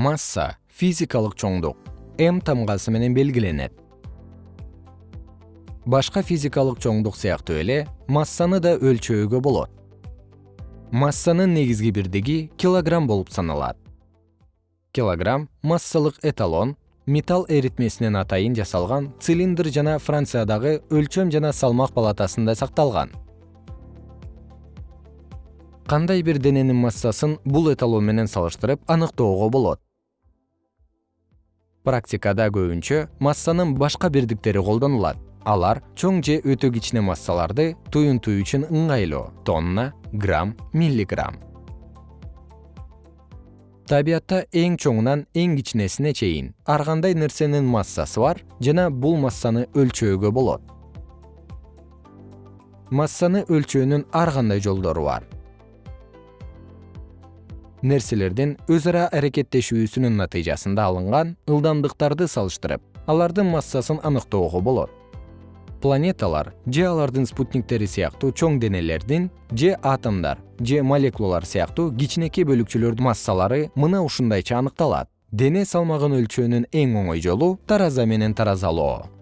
масса физикалык чоңдук м тамгасы менен белгиленет. Башка физикалык чоңдук сыяктуу эле массаны да өлчөөгө болот. Массанын негизги бирдиги килограмм болуп саналат. Килограмм массалык эталон металл эритмесинен атайын жасалган цилиндр жана франциядагы өлчөм жана салмак палатасында сакталган. Кандай бир дененин массасын бул эталон менен салыштырып аныктоого болот практикада көбүнчө массанын башка бирдиктери колдонулат. Алар чоң же өтө кичине массаларды туюнтуу үчүн ыңгайлуу тонна грамм миллиграмм. Табиятта эң чоңунан эң кичинесине чейин ар кандай нерсенин массасы бар жана бул массаны өлчөөгө болот. Массаны өлчөөнүн ар кандай жолдору бар нерселердин өз ара аракеттешүүсүнүн натыйжасында алынган ылдамдыктарды салыштырып алардын массасын аныктоого болот. Планеталар же алардын спутниктери сыяктуу чоң денелердин же атомдор же молекулалар сыяктуу кичинекей бөлүкчөлөрдүн массалары мына ушундайча аныкталат. Дене салмагын өлчөөнүн эң оңой жолу тараза менен таразалоо